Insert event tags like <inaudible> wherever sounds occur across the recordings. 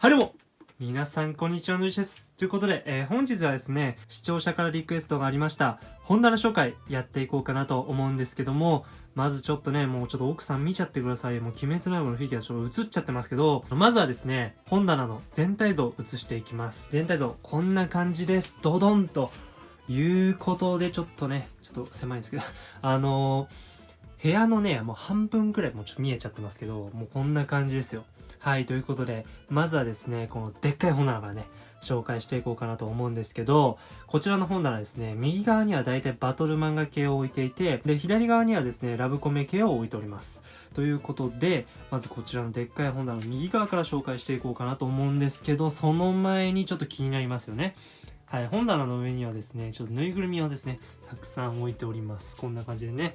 はいどうも皆さんこんにちはのりです。ということで、えー、本日はですね、視聴者からリクエストがありました、本棚紹介やっていこうかなと思うんですけども、まずちょっとね、もうちょっと奥さん見ちゃってください。もう鬼滅の刃のフィギュアちょっと映っちゃってますけど、まずはですね、本棚の全体像を映していきます。全体像、こんな感じです。ドドンということで、ちょっとね、ちょっと狭いんですけど、<laughs> あのー、部屋のね、もう半分くらいもうちょっと見えちゃってますけど、もうこんな感じですよ。はい、ということで、まずはですね、このでっかい本棚からね、紹介していこうかなと思うんですけど、こちらの本棚ですね、右側には大体バトル漫画系を置いていて、で、左側にはですね、ラブコメ系を置いております。ということで、まずこちらのでっかい本棚の右側から紹介していこうかなと思うんですけど、その前にちょっと気になりますよね。はい、本棚の上にはですね、ちょっとぬいぐるみをですね、たくさん置いております。こんな感じでね。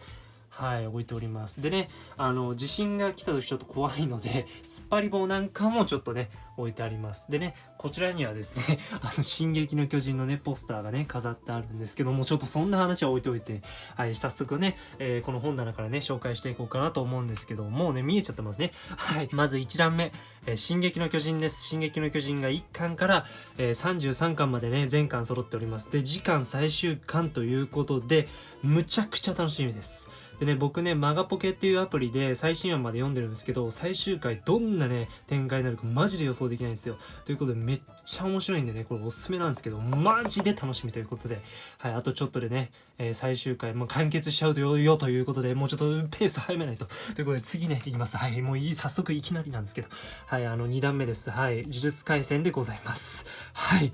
はい、置いております。でね、あの、地震が来た時ちょっと怖いので、<laughs> 突っ張り棒なんかもちょっとね、置いてあります。でね、こちらにはですね、<laughs> あの、進撃の巨人のね、ポスターがね、飾ってあるんですけども、ちょっとそんな話は置いておいて、はい、早速ね、えー、この本棚からね、紹介していこうかなと思うんですけど、もうね、見えちゃってますね。はい、まず1段目、えー、進撃の巨人です。進撃の巨人が1巻から、えー、33巻までね、全巻揃っております。で、次巻最終巻ということで、むちゃくちゃ楽しみです。でね、僕ね、マガポケっていうアプリで最新話まで読んでるんですけど、最終回どんなね、展開になるかマジで予想できないんですよ。ということで、めっちゃ面白いんでね、これおすすめなんですけど、マジで楽しみということで、はい、あとちょっとでね、えー、最終回、もう完結しちゃうよということで、もうちょっとペース早めないと。ということで、次ね、いきます。はい、もういい、早速いきなりなんですけど、はい、あの、2段目です。はい、呪術廻戦でございます。はい。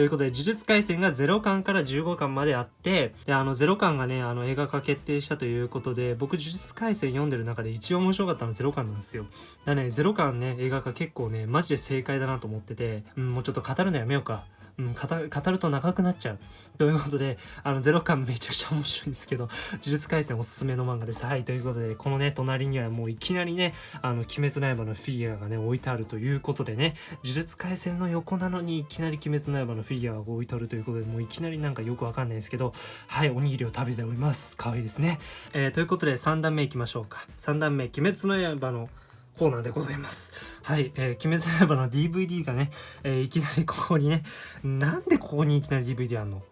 ということで、呪術廻戦が0巻から15巻まであって、で、あの、0巻がね、あの、映画化決定したということで、僕、呪術廻戦読んでる中で一番面白かったのは0巻なんですよ。だね、0巻ね、映画化結構ね、マジで正解だなと思ってて、うん、もうちょっと語るのやめようか。うん、語ると長くなっちゃう。ということで、あの、ゼロ感めちゃくちゃ面白いんですけど、呪術廻戦おすすめの漫画です。はい、ということで、このね、隣にはもういきなりね、あの、鬼滅の刃のフィギュアがね、置いてあるということでね、呪術廻戦の横なのにいきなり鬼滅の刃のフィギュアが置いてあるということで、もういきなりなんかよくわかんないですけど、はい、おにぎりを食べております。可愛いですね。えー、ということで、3段目いきましょうか。3段目、鬼滅の刃のコーナーでございます。はい、えー、鬼滅の刃の DVD がね、えー、いきなりここにね、なんでここにいきなり DVD あんの？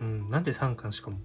うん、なんで3巻しかも。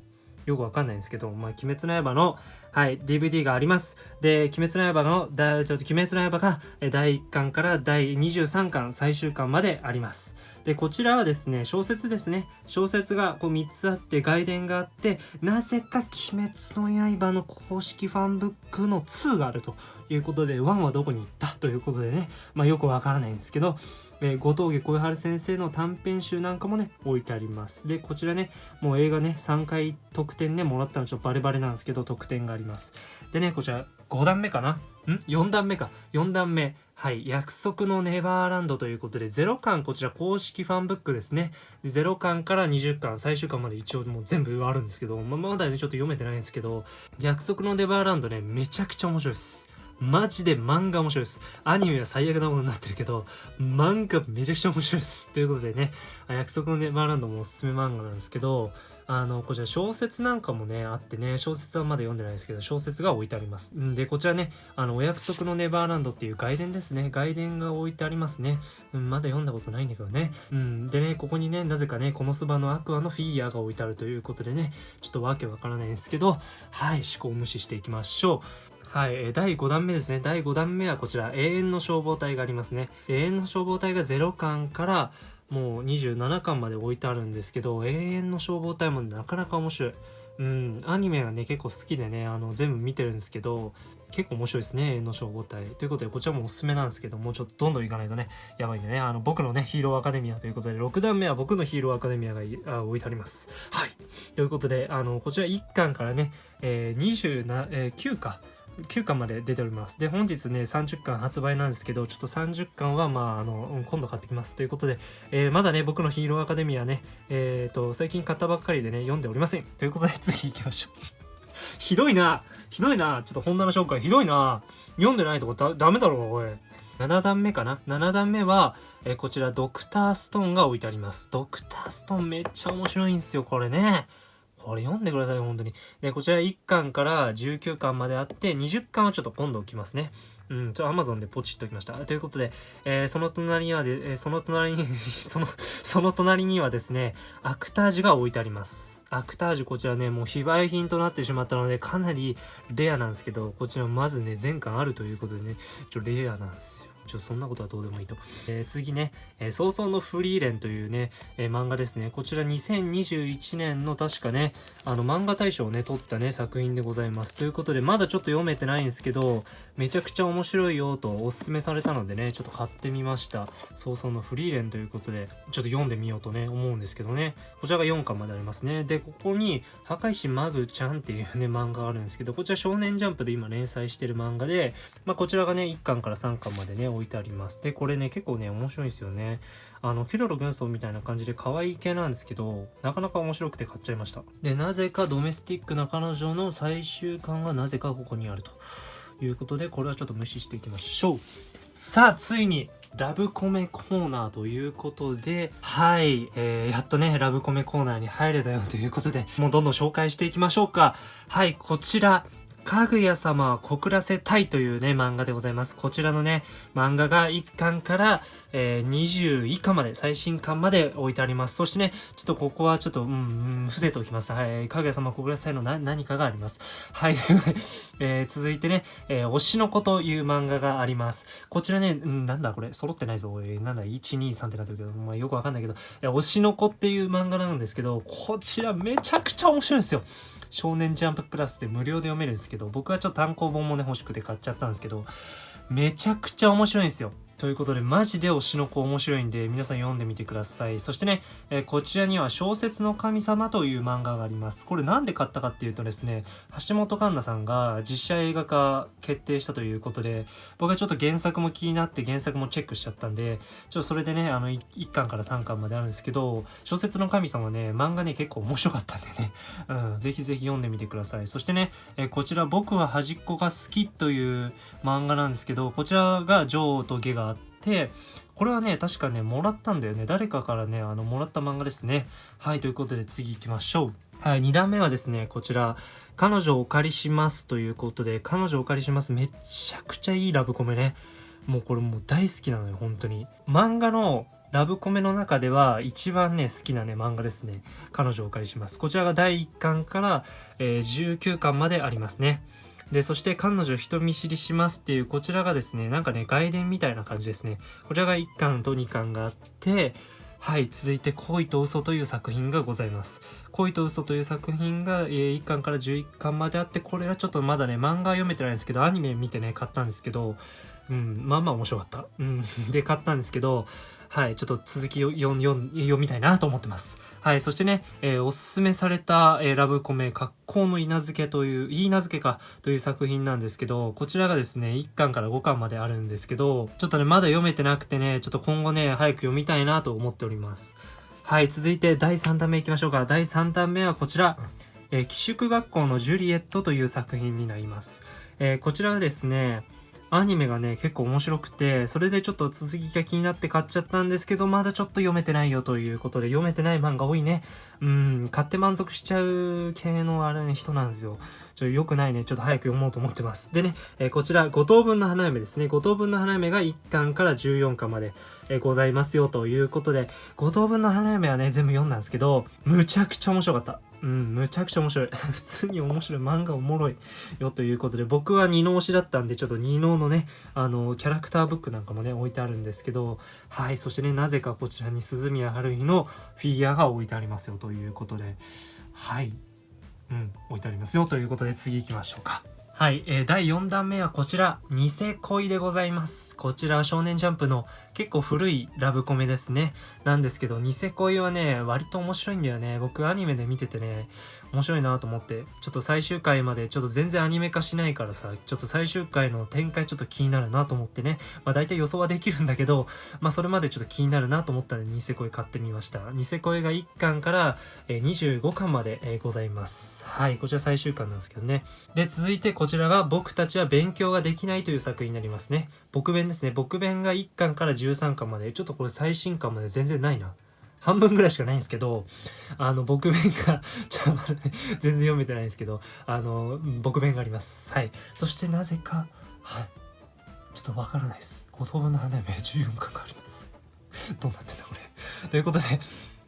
よくわかんないんですけど、まあ、鬼滅の刃の、はい、DVD があります。で、鬼滅の刃の、だちょっと鬼滅の刃が、第1巻から第23巻、最終巻まであります。で、こちらはですね、小説ですね。小説がこう3つあって、外伝があって、なぜか鬼滅の刃の公式ファンブックの2があるということで、1はどこに行ったということでね、まあよくわからないんですけど、えー、後藤家小春先生の短編集なんかもね、置いてあります。で、こちらね、もう映画ね、3回特典ね、もらったのちょっとバレバレなんですけど、特典があります。でね、こちら、5段目かな？ん ?4 段目か。4段目。はい。約束のネバーランドということで、0巻、こちら公式ファンブックですね。で0巻から20巻、最終巻まで一応もう全部あるんですけど、ままだね、ちょっと読めてないんですけど、約束のネバーランドね、めちゃくちゃ面白いです。マジで漫画面白いです。アニメは最悪なものになってるけど、漫画めちゃくちゃ面白いです。ということでね、約束のネバーランドもおすすめ漫画なんですけど、あの、こちら小説なんかもね、あってね、小説はまだ読んでないですけど、小説が置いてあります。んで、こちらね、あの、お約束のネバーランドっていう外伝ですね。外伝が置いてありますね。うん、まだ読んだことないんだけどね。うん、でね、ここにね、なぜかね、このスバのアクアのフィギュアが置いてあるということでね、ちょっとわけわからないんですけど、はい、思考を無視していきましょう。はい、え第5弾目ですね。第5弾目はこちら、永遠の消防隊がありますね。永遠の消防隊が0巻からもう27巻まで置いてあるんですけど、永遠の消防隊もなかなか面白い。うん、アニメがね、結構好きでね、あの、全部見てるんですけど、結構面白いですね、永遠の消防隊。ということで、こちらもおすすめなんですけど、もうちょっとどんどんいかないとね、やばいんでね、あの、僕のね、ヒーローアカデミアということで、6段目は僕のヒーローアカデミアがあ置いてあります。はい。ということで、あの、こちら1巻からね、えー、27、えー、9か。9巻まで出ております。で、本日ね、30巻発売なんですけど、ちょっと30巻は、まあ、あの、今度買ってきます。ということで、えー、まだね、僕のヒーローアカデミアね、えっ、ー、と、最近買ったばっかりでね、読んでおりません。ということで、次行きましょう。<laughs> ひどいなひどいなちょっと本棚紹介ひどいな読んでないとこだダメだろう、おい。7段目かな ?7 段目は、えー、こちら、ドクターストーンが置いてあります。ドクターストーンめっちゃ面白いんですよ、これね。これ読んでください、本当に。で、こちら1巻から19巻まであって、20巻はちょっと今度置きますね。うん、ちょ、アマゾンでポチッときました。ということで、えー、その隣にはで、えー、その隣に <laughs> その、その隣にはですね、アクタージュが置いてあります。アクタージュこちらね、もう非売品となってしまったので、かなりレアなんですけど、こちらまずね、全巻あるということでね、ちょ、レアなんですよ。ちょ、そんなことはどうでもいいと。えー、次ね、えー、早々のフリーレンというね、えー、漫画ですね。こちら2021年の確かね、あの漫画大賞をね、取ったね、作品でございます。ということで、まだちょっと読めてないんですけど、めちゃくちゃ面白いよとおすすめされたのでね、ちょっと買ってみました。早々のフリーレンということで、ちょっと読んでみようとね、思うんですけどね。こちらが4巻までありますね。で、ここに、破壊神マグちゃんっていうね、漫画があるんですけど、こちら少年ジャンプで今連載してる漫画で、まあ、こちらがね、1巻から3巻までね、置いてあります。で、これね、結構ね、面白いんですよね。あの、ケロロ軍曹みたいな感じで可愛い系なんですけど、なかなか面白くて買っちゃいました。で、なぜかドメスティックな彼女の最終巻がなぜかここにあるということで、これはちょっと無視していきましょう。さあ、ついに、ラブコメコーナーということで、はい、えー、やっとね、ラブコメコーナーに入れたよということで、もうどんどん紹介していきましょうか。はい、こちら、かぐや様は告らせたいというね、漫画でございます。こちらのね、漫画が1巻から、えー、20以下まで、最新巻まで置いてあります。そしてね、ちょっとここはちょっと、うん、うん、伏せておきます。はい、かぐや様告らせたいのな、何かがあります。はい、<laughs> えー、続いてね、えー、推しの子という漫画があります。こちらね、うん、なんだこれ、揃ってないぞ。えー、なんだ、1、2、3ってなってるけど、まあよくわかんないけど、えー、推しの子っていう漫画なんですけど、こちらめちゃくちゃ面白いんですよ。少年ジャンププラスで無料で読めるんですけど、僕はちょっと単行本もね欲しくて買っちゃったんですけど、めちゃくちゃ面白いんですよ。ということで、マジで推しの子面白いんで、皆さん読んでみてください。そしてね、えー、こちらには小説の神様という漫画があります。これなんで買ったかっていうとですね、橋本環奈さんが実写映画化決定したということで、僕はちょっと原作も気になって原作もチェックしちゃったんで、ちょっとそれでね、あの 1, 巻から3巻まであるんですけど、小説の神様ね、漫画ね、結構面白かったんでね、<laughs> うん、ぜひぜひ読んでみてください。そしてね、えー、こちら僕は端っこが好きという漫画なんですけど、こちらが女王と下がて、これはね、確かね、もらったんだよね。誰かからね、あの、もらった漫画ですね。はい、ということで次行きましょう。はい、2段目はですね、こちら、彼女をお借りしますということで、彼女をお借りします。めちゃくちゃいいラブコメね。もうこれもう大好きなのよ、本当に。漫画のラブコメの中では一番ね、好きなね、漫画ですね。彼女をお借りします。こちらが第1巻から、えー、19巻までありますね。で、そして彼女人見知りしますっていうこちらがですね、なんかね、外伝みたいな感じですね。こちらが1巻と2巻があって、はい、続いて恋と嘘という作品がございます。恋と嘘という作品が、え、1巻から11巻まであって、これはちょっとまだね、漫画読めてないんですけど、アニメ見てね、買ったんですけど、うん、まあまあ面白かった。うん、<laughs> で、買ったんですけど、はい、ちょっと続きを読読みたいなと思ってます。はい、そしてね、えー、おすすめされた、えー、ラブコメ、格好の稲付けという、いい名付けかという作品なんですけど、こちらがですね、1巻から5巻まであるんですけど、ちょっとね、まだ読めてなくてね、ちょっと今後ね、早く読みたいなと思っております。はい、続いて第3弾目いきましょうか。第3弾目はこちら、えー、寄宿学校のジュリエットという作品になります。えー、こちらはですね、アニメがね、結構面白くて、それでちょっと続きが気になって買っちゃったんですけど、まだちょっと読めてないよということで、読めてない漫画多いね。うん、買って満足しちゃう系のあれね、人なんですよ。ちょ、良くないね。ちょっと早く読もうと思ってます。でね、えー、こちら、五等分の花嫁ですね。五等分の花嫁が1巻から14巻まで、え、ございますよということで、五等分の花嫁はね、全部読んだんですけど、むちゃくちゃ面白かった。うん、むちゃくちゃ面白い。<laughs> 普通に面白い。漫画おもろいよということで、僕は二能推しだったんで、ちょっと二能のね、あの、キャラクターブックなんかもね、置いてあるんですけど、はい、そしてね、なぜかこちらに鈴宮春日のフィギュアが置いてありますよということで、はい、うん、置いてありますよということで、次行きましょうか。はい、えー、第4弾目はこちら、ニセ恋でございます。こちらは少年ジャンプの結構古いラブコメですね。なんですけど、ニセ恋はね、割と面白いんだよね。僕アニメで見ててね、面白いなと思って、ちょっと最終回までちょっと全然アニメ化しないからさ、ちょっと最終回の展開ちょっと気になるなと思ってね、まあ大体予想はできるんだけど、まあそれまでちょっと気になるなと思ったので、ニセ恋買ってみました。ニセ恋が1巻から、25巻まで、ございます。はい、こちら最終巻なんですけどね。で、続いてこちらが僕たちは勉強ができないという作品になりますね。僕弁ですね。僕弁が1巻から13巻まで、ちょっとこれ最新巻まで全然ないな。半分ぐらいしかないんですけど、あの、僕弁が <laughs> ちょっと待って、全然読めてないんですけど、あの、僕弁があります。はい。そしてなぜか、はい。ちょっとわからないです五等分の花嫁14巻がありますどうなってんだこれということで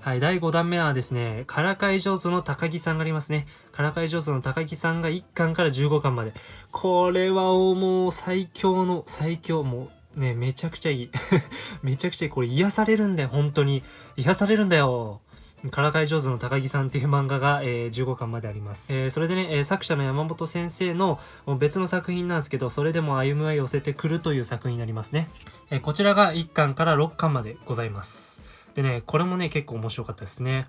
はい、第5弾目はですね、からかい上手の高木さんがありますね。からかい上手の高木さんが1巻から15巻まで。これはもう最強の最強、もうね、めちゃくちゃいい。<laughs> めちゃくちゃいい。これ癒されるんだよ、本当に。癒されるんだよ。からかい上手の高木さんっていう漫画が、えー、15巻まであります。えー、それでね、えー、作者の山本先生の別の作品なんですけど、それでも歩むは寄せてくるという作品になりますね。えこちらが1巻から6巻までございます。でね、これもね、結構面白かったですね。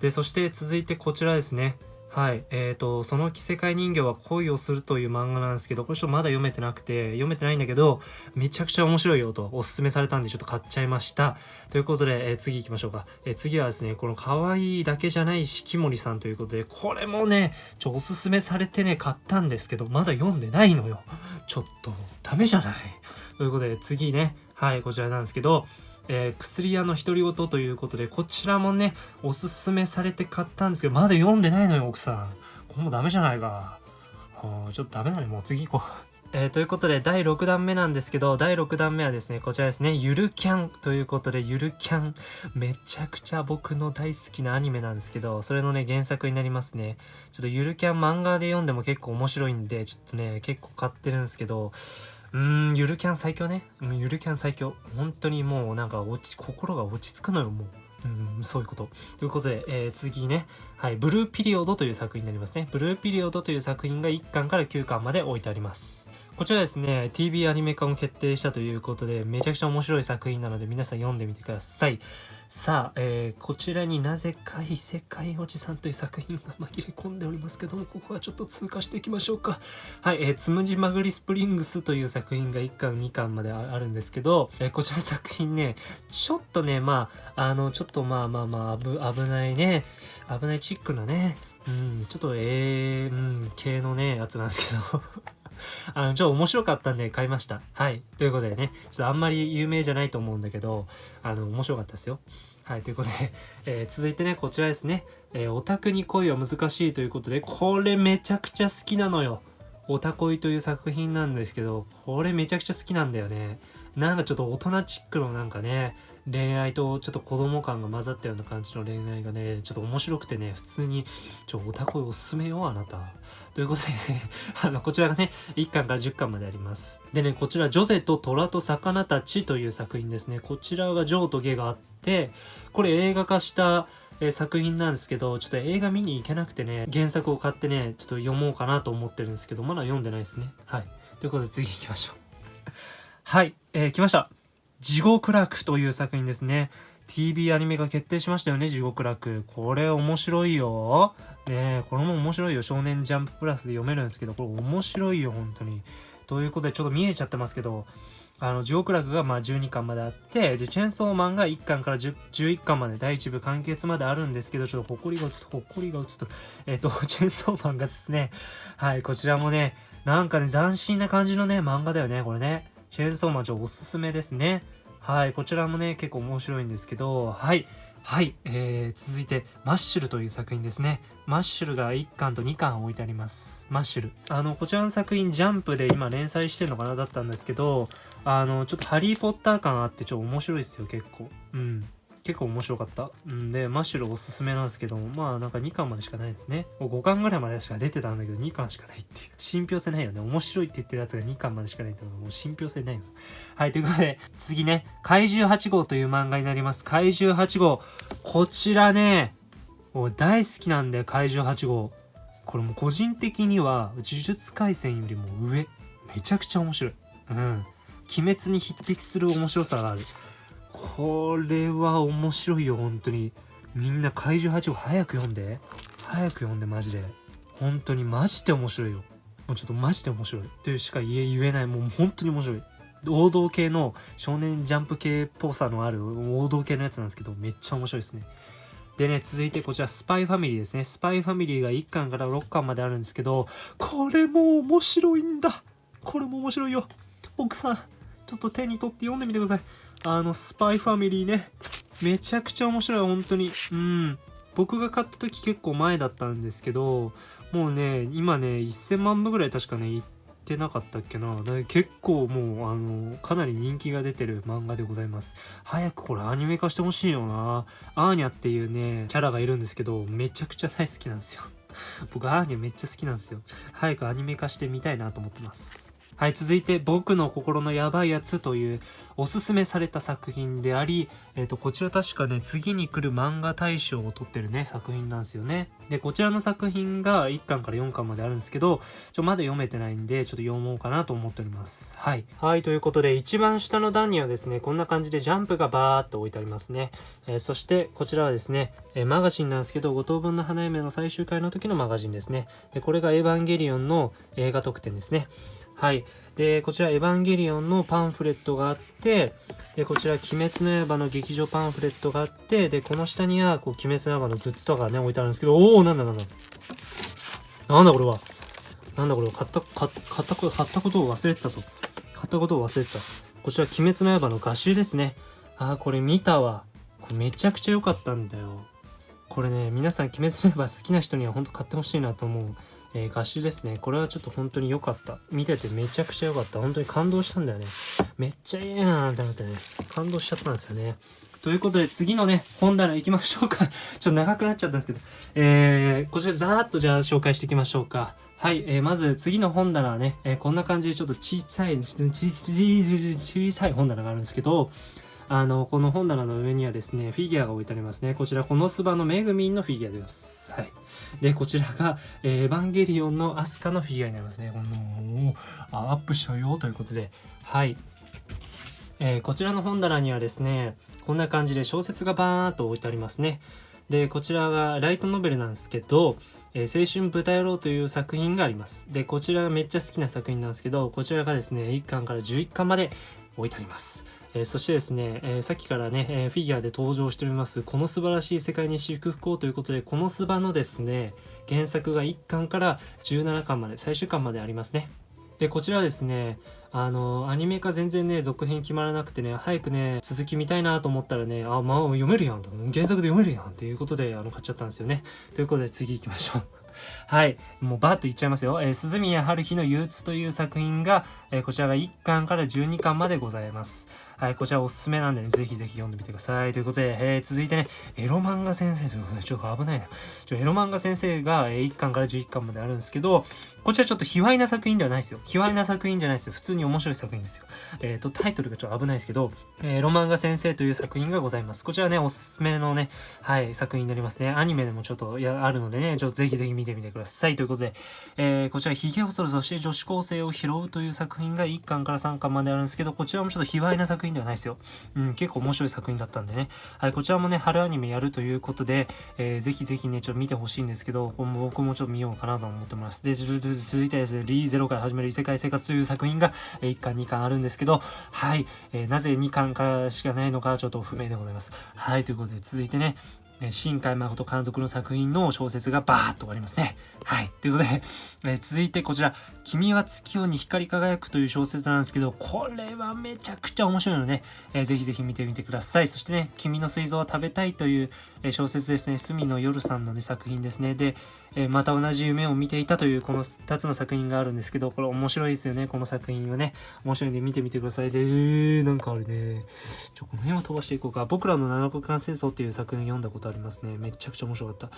で、そして続いてこちらですね。はい。えっ、ー、と、その着せ替え人形は恋をするという漫画なんですけど、これちょっとまだ読めてなくて、読めてないんだけど、めちゃくちゃ面白いよとおすすめされたんでちょっと買っちゃいました。ということで、えー、次行きましょうか。えー、次はですね、この可愛いだけじゃない四季森さんということで、これもね、ちょ、おすすめされてね、買ったんですけど、まだ読んでないのよ。ちょっと、ダメじゃない？ということで、次ね、はい、こちらなんですけど、えー、薬屋の独り言ということで、こちらもね、おすすめされて買ったんですけど、まだ読んでないのよ、奥さん。これもダメじゃないか。ちょっとダメだね、もう次行こう。えー、ということで、第6弾目なんですけど、第6弾目はですね、こちらですね、ゆるキャンということで、ゆるキャン、めちゃくちゃ僕の大好きなアニメなんですけど、それのね、原作になりますね。ちょっとゆるキャン漫画で読んでも結構面白いんで、ちょっとね、結構買ってるんですけど、うーん、ゆるキャン最強ね。ゆるキャン最強。本当にもうなんか落ち、心が落ち着くのよ、もう。うん、そういうこと。ということで、えー、次ね、はい、ブルーピリオドという作品になりますね。ブルーピリオドという作品が1巻から9巻まで置いてあります。こちらですね、TV アニメ化も決定したということで、めちゃくちゃ面白い作品なので皆さん読んでみてください。さあ、えー、こちらになぜか異世界おじさんという作品が紛れ込んでおりますけども、ここはちょっと通過していきましょうか。はい、えー、つむじまぐりスプリングスという作品が1巻2巻まであるんですけど、えー、こちらの作品ね、ちょっとね、まあ、あの、ちょっとまあまあまあ、危ないね、危ないチックなね、うん、ちょっとえー、うん、系のね、やつなんですけど <laughs> あの、ちょっと面白かったんで買いました。はい。ということでね、ちょっとあんまり有名じゃないと思うんだけど、あの、面白かったですよ。はい、ということで、えー、続いてね、こちらですね。えー、オタクに恋は難しいということで、これめちゃくちゃ好きなのよ。オタ恋という作品なんですけど、これめちゃくちゃ好きなんだよね。なんかちょっと大人チックのなんかね、恋愛とちょっと子供感が混ざったような感じの恋愛がね、ちょっと面白くてね、普通に、ちょ、オタ恋おすすめよ、あなた。ということでね、<laughs> あの、こちらがね、1巻から10巻まであります。でね、こちら、ジョゼと虎と魚たちという作品ですね。こちらがジョーとゲがあって、これ映画化した、え、作品なんですけど、ちょっと映画見に行けなくてね、原作を買ってね、ちょっと読もうかなと思ってるんですけど、まだ読んでないですね。はい。ということで次行きましょう。はい、えー、来ました。地獄楽という作品ですね。TV アニメが決定しましたよね、地獄楽。これ面白いよ。ねこれも面白いよ。少年ジャンププラスで読めるんですけど、これ面白いよ、本当に。ということで、ちょっと見えちゃってますけど、あの、地獄楽がまあ12巻まであって、で、チェンソーマンが1巻から11巻まで、第1部完結まであるんですけど、ちょっと誇りが映つ、誇りが映つと、えっ、と、<laughs> チェンソーマンがですね、はい、こちらもね、なんかね、斬新な感じのね、漫画だよね、これね。チェーンソーマンちょおすすめですね。はい、こちらもね、結構面白いんですけど、はい。はい、えー、続いて、マッシュルという作品ですね。マッシュルが1巻と2巻置いてあります。マッシュル。あの、こちらの作品、ジャンプで今連載してるのかなだったんですけど、あの、ちょっとハリーポッター感あって、ちょっと面白いですよ、結構。うん。結構面白かった。んで、マッシュルおすすめなんですけども、まあなんか2巻までしかないですね。5巻ぐらいまでしか出てたんだけど、2巻しかないっていう。信憑性ないよね。面白いって言ってるやつが2巻までしかないってのはもう信憑性ないよ。はい、ということで、次ね、怪獣8号という漫画になります。怪獣8号。こちらね、もう大好きなんだよ、怪獣8号。これも個人的には、呪術廻戦よりも上。めちゃくちゃ面白い。うん。鬼滅に匹敵する面白さがある。これは面白いよ、本当に。みんな怪獣8号早く読んで。早く読んで、マジで。本当にマジで面白いよ。もうちょっとマジで面白い。というしか言え言えない。もう本当に面白い。王道系の少年ジャンプ系っぽさのある王道系のやつなんですけど、めっちゃ面白いですね。でね、続いてこちら、スパイファミリーですね。スパイファミリーが1巻から6巻まであるんですけど、これも面白いんだ。これも面白いよ。奥さん、ちょっと手に取って読んでみてください。あの、スパイファミリーね。めちゃくちゃ面白い、本当に。うん。僕が買った時結構前だったんですけど、もうね、今ね、1000万部ぐらい確かね、いってなかったっけな。結構もうあのかなり人気が出てる漫画でございます。早くこれアニメ化してほしいよな。アーニャっていうねキャラがいるんですけどめちゃくちゃ大好きなんですよ。<laughs> 僕アーニャめっちゃ好きなんですよ。早くアニメ化してみたいなと思ってます。はい、続いて、僕の心のやばいやつというおすすめされた作品であり、えっ、ー、と、こちら確かね、次に来る漫画大賞を取ってるね、作品なんですよね。で、こちらの作品が1巻から4巻まであるんですけど、ちょ、まだ読めてないんで、ちょっと読もうかなと思っております。はい。はい、ということで、一番下の段にはですね、こんな感じでジャンプがバーっと置いてありますね。えー、そして、こちらはですね、えー、マガジンなんですけど、五等分の花嫁の最終回の時のマガジンですね。で、これがエヴァンゲリオンの映画特典ですね。はい。で、こちら、エヴァンゲリオンのパンフレットがあって、で、こちら、鬼滅の刃の劇場パンフレットがあって、で、この下には、こう、鬼滅の刃のグッズとかね、置いてあるんですけど、おー、なんだなんだ。なんだこれは。なんだこれは。買った、買った、買ったことを忘れてたと。買ったことを忘れてた。こちら、鬼滅の刃の画集ですね。あー、これ見たわ。これめちゃくちゃ良かったんだよ。これね、皆さん、鬼滅の刃好きな人には本当買ってほしいなと思う。えー、合集ですね。これはちょっと本当に良かった。見ててめちゃくちゃ良かった。本当に感動したんだよね。めっちゃいいやんって思ってね、感動しちゃったんですよね。ということで、次のね、本棚行きましょうか。<laughs> ちょっと長くなっちゃったんですけど。えー、こちらざーっとじゃあ紹介していきましょうか。はい、えー、まず次の本棚はね、えー、こんな感じでちょっと小さい、小さい本棚があるんですけど、あの、この本棚の上にはですね、フィギュアが置いてありますね。こちら、このスバのメグミンのフィギュアです。はい。で、こちらが、えー、エヴァンゲリオンのアスカのフィギュアになりますね。この、あアップしちゃうよということで、はい。えー、こちらの本棚にはですね、こんな感じで小説がバーっと置いてありますね。で、こちらがライトノベルなんですけど、えー、青春豚野郎という作品があります。で、こちらがめっちゃ好きな作品なんですけど、こちらがですね、1巻から11巻まで置いてあります。えー、そしてですね、えー、さっきからね、え、フィギュアで登場しております、この素晴らしい世界に祝福をということで、このスバのですね、原作が1巻から17巻まで、最終巻までありますね。で、こちらはですね、あの、アニメ化全然ね、続編決まらなくてね、早くね、続き見たいなと思ったらね、あ、まあ読めるやんと。原作で読めるやんっていうことで、あの、買っちゃったんですよね。ということで次行きましょう。<laughs> はい。もうバーッと言っちゃいますよ。えー、鈴宮春日の憂鬱という作品が、えー、こちらが1巻から12巻までございます。はい、こちらおすすめなんでね、ぜひぜひ読んでみてください。ということで、えー、続いてね、エロ漫画先生ということで、ちょっと危ないな。ちょエロ漫画先生が、えー、1巻から11巻まであるんですけど、こちらちょっと卑猥な作品ではないですよ。卑猥な作品じゃないですよ。普通に面白い作品ですよ。えっ、ー、と、タイトルがちょっと危ないですけど、えー、ロマンガ先生という作品がございます。こちらね、おすすめのね、はい、作品になりますね。アニメでもちょっとやあるのでね、ちょっとぜひぜひ見てみてください。ということで、えー、こちら、髭を剃るそして女子高生を拾うという作品が1巻から3巻まであるんですけど、こちらもちょっと卑猥な作品ではないですよ。うん、結構面白い作品だったんでね。はい、こちらもね、春アニメやるということで、えー、ぜひぜひね、ちょっと見てほしいんですけど、僕もちょっと見ようかなと思ってます。で、続いてですね、リーゼロから始める異世界生活という作品が、え、1巻2巻あるんですけど、はい、えー、なぜ2巻からしかないのかちょっと不明でございます。はい、ということで続いてね、新海誠監督の作品の小説がバーッと終わりますね。はい。ということで、え、続いてこちら、君は月夜に光り輝くという小説なんですけど、これはめちゃくちゃ面白いので、ね、えー、ぜひぜひ見てみてください。そしてね、君の水蔵を食べたいという、え、小説ですね、隅野夜さんの、ね、作品ですね。で、えまた同じ夢を見ていたというこの2つの作品があるんですけど、これ面白いですよね、この作品はね。面白いんで見てみてください。で、えー、なんかあれね、ちょ、この辺を飛ばしていこうか。僕らの七国間戦争っていう作品読んだことありますね。めちゃくちゃ面白かった。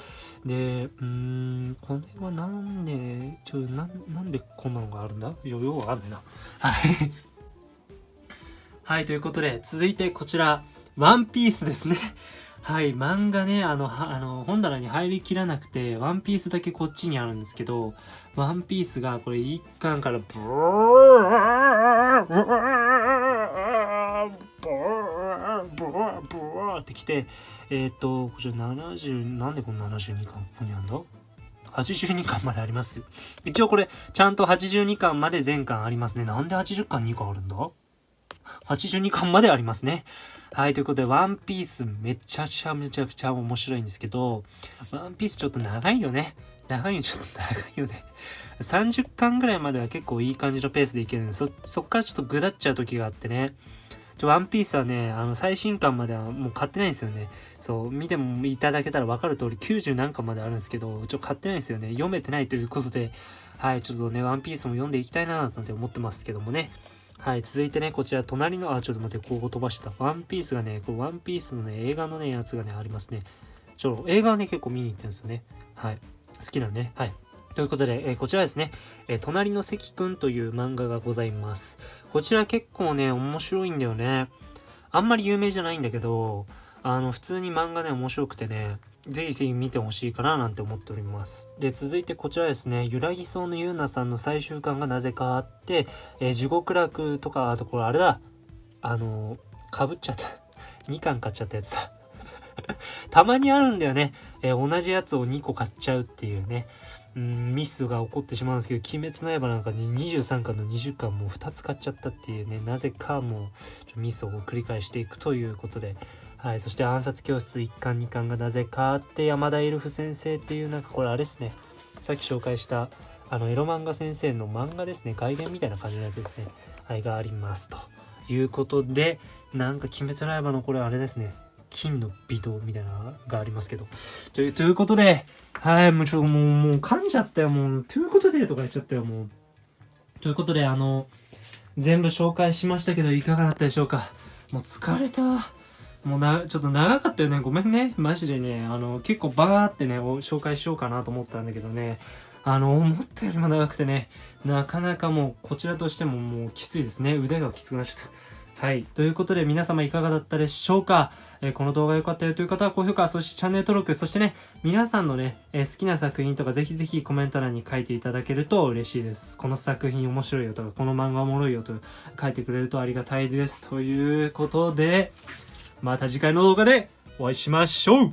で、うーん、これはなんで、ちょ、な、なんでこんなのがあるんだ？よ、ようわかんないな。はい。はい、ということで、続いてこちら、ワンピースですね。はい、漫画ね、あの、あの、本棚に入りきらなくて、ワンピースだけこっちにあるんですけど、ワンピースがこれ1巻からブーブーブーブーブーってきて、えっ、と、こちら70、なんでこの72巻ここにあるんだ？82巻まであります。一応これ、ちゃんと82巻まで全巻ありますね。なんで80巻2巻あるんだ？?82 巻までありますね。はい、ということで、ワンピースめちゃくちゃめちゃくちゃ面白いんですけど、ワンピースちょっと長いよね。長いよ、ちょっと長いよね。30巻ぐらいまでは結構いい感じのペースでいけるんで、そ、そっからちょっとぐだっちゃう時があってね。ちょ、ワンピースはね、あの、最新巻まではもう買ってないんですよね。そう、見てもいただけたらわかる通り90何巻まであるんですけど、ちょ、買ってないんですよね。読めてないということで、はい、ちょっとね、ワンピースも読んでいきたいななんて思ってますけどもね。はい、続いてね、こちら、隣の、あ、ちょっと待って、ここ飛ばした。ワンピースがね、これワンピースのね、映画のね、やつがね、ありますね。ちょ、映画はね、結構見に行ってるんですよね。はい。好きなのね。はい。ということで、えー、こちらですね、えー、隣の関くんという漫画がございます。こちら結構ね、面白いんだよね。あんまり有名じゃないんだけど、あの、普通に漫画ね、面白くてね、ぜひぜひ見てほしいかななんて思っております。で、続いてこちらですね、ゆらぎそうのゆうなさんの最終巻がなぜかあって、えー、地獄楽とか、あとこれあれだ、あのー、かぶっちゃった。<laughs> 2巻買っちゃったやつだ。<laughs> たまにあるんだよね。えー、同じやつを2個買っちゃうっていうね。うん、ミスが起こってしまうんですけど、鬼滅の刃なんかに23巻の20巻もう2つ買っちゃったっていうね、なぜかもうミスを繰り返していくということで、はい、そして暗殺教室1巻2巻がなぜかって山田エルフ先生っていうなんかこれあれですね。さっき紹介したあのエロ漫画先生の漫画ですね。外伝みたいな感じのやつですね。はいがありますということでなんか鬼滅の刃のこれあれですね。金の微動みたいなのがありますけど。といということではいもうちょっともうもう噛んじゃったよもう。ということでとか言っちゃったよもう。ということであの全部紹介しましたけどいかがだったでしょうか。もう疲れた。もうな、ちょっと長かったよね。ごめんね。マジでね、あの、結構バーってね、紹介しようかなと思ったんだけどね、あの、思ったよりも長くてね、なかなかもう、こちらとしてももうきついですね。腕がきつくなっちゃった。はい。ということで、皆様いかがだったでしょうか？えー、この動画良かったよという方は高評価、そしてチャンネル登録、そしてね、皆さんのね、えー、好きな作品とかぜひぜひコメント欄に書いていただけると嬉しいです。この作品面白いよとか、この漫画おもろいよと書いてくれるとありがたいです。ということで、また次回の動画でお会いしましょう。